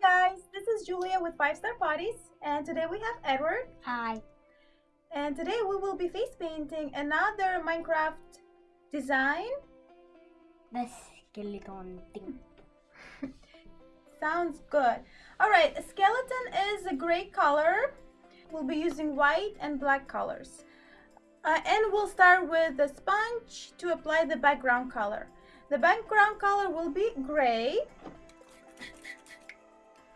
guys, this is Julia with 5 Star Parties and today we have Edward. Hi. And today we will be face painting another Minecraft design. The skeleton thing. Sounds good. Alright, skeleton is a gray color. We'll be using white and black colors. Uh, and we'll start with the sponge to apply the background color. The background color will be gray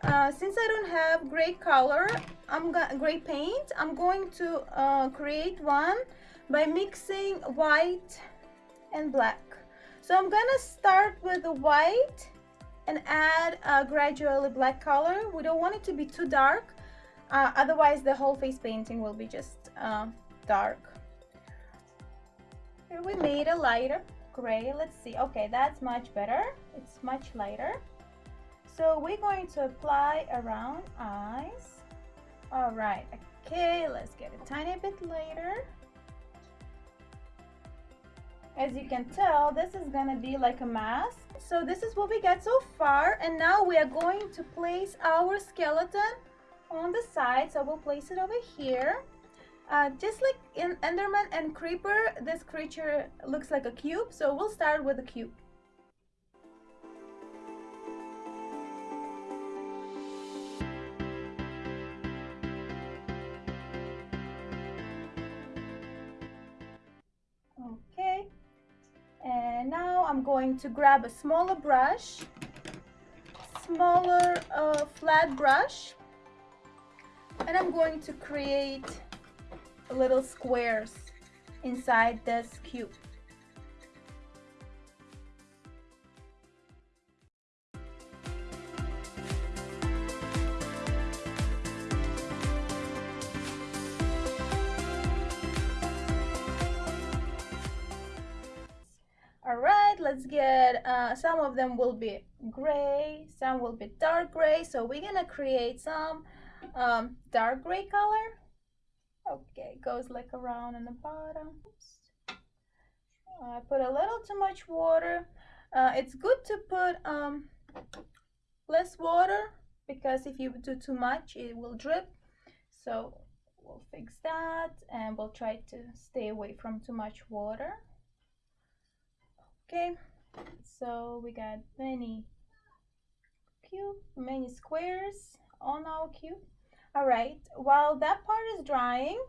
uh, since I don't have gray color, I'm gray paint, I'm going to uh, create one by mixing white and black. So I'm gonna start with the white and add uh, gradually black color. We don't want it to be too dark, uh, otherwise the whole face painting will be just uh, dark. Here we made a lighter gray. Let's see. Okay, that's much better. It's much lighter. So we're going to apply around eyes. All right, okay, let's get a tiny bit later. As you can tell, this is gonna be like a mask. So this is what we got so far. And now we are going to place our skeleton on the side. So we'll place it over here. Uh, just like in Enderman and Creeper, this creature looks like a cube. So we'll start with a cube. I'm going to grab a smaller brush, smaller uh, flat brush, and I'm going to create little squares inside this cube. All right let's get uh, some of them will be gray some will be dark gray. So we're gonna create some um, dark gray color. Okay goes like around in the bottom. I put a little too much water. Uh, it's good to put um, less water because if you do too much it will drip. So we'll fix that and we'll try to stay away from too much water okay so we got many cube many squares on our cube all right while that part is drying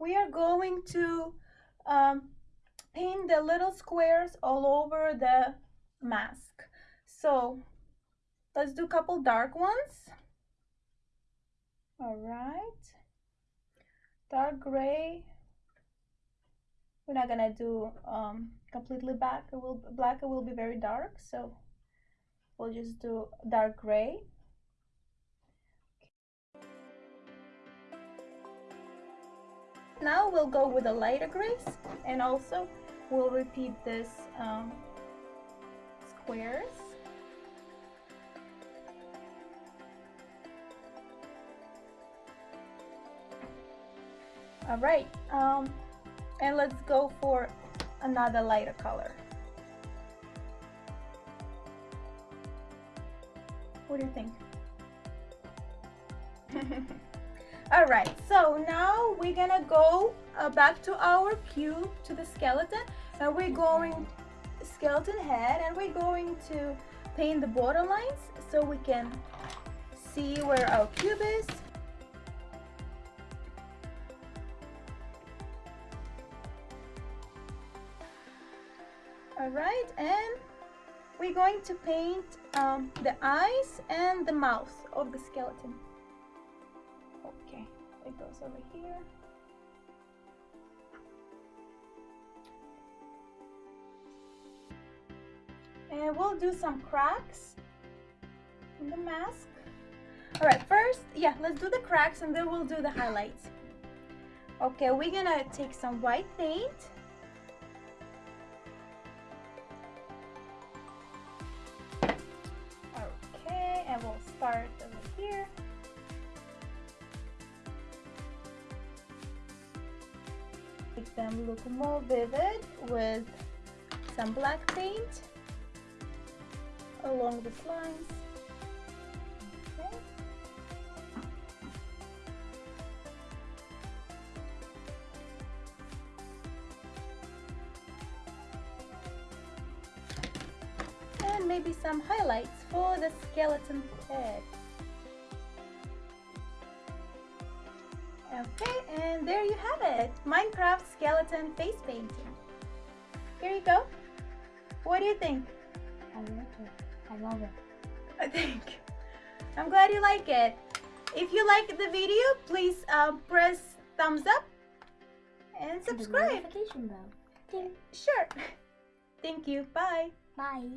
we are going to um, paint the little squares all over the mask. So let's do a couple dark ones. All right. Dark gray we're not gonna do um, completely black it will black it will be very dark so we'll just do dark gray. Now we'll go with a lighter grays and also we'll repeat this um, squares. All right um, and let's go for another lighter color. What do you think? All right so now we're gonna go uh, back to our cube to the skeleton. And we're going skeleton head and we're going to paint the border lines so we can see where our cube is all right and we're going to paint um, the eyes and the mouth of the skeleton. Okay it goes over here. And we'll do some cracks in the mask. All right first yeah let's do the cracks and then we'll do the highlights. Okay we're gonna take some white paint part over here. Make them look more vivid with some black paint. along the lines. Maybe some highlights for the skeleton head. Okay, and there you have it. Minecraft skeleton face painting. Here you go. What do you think? I love it. I love it. I think. I'm glad you like it. If you like the video, please uh, press thumbs up and subscribe. notification bell. Ding. Sure. Thank you. Bye. Bye.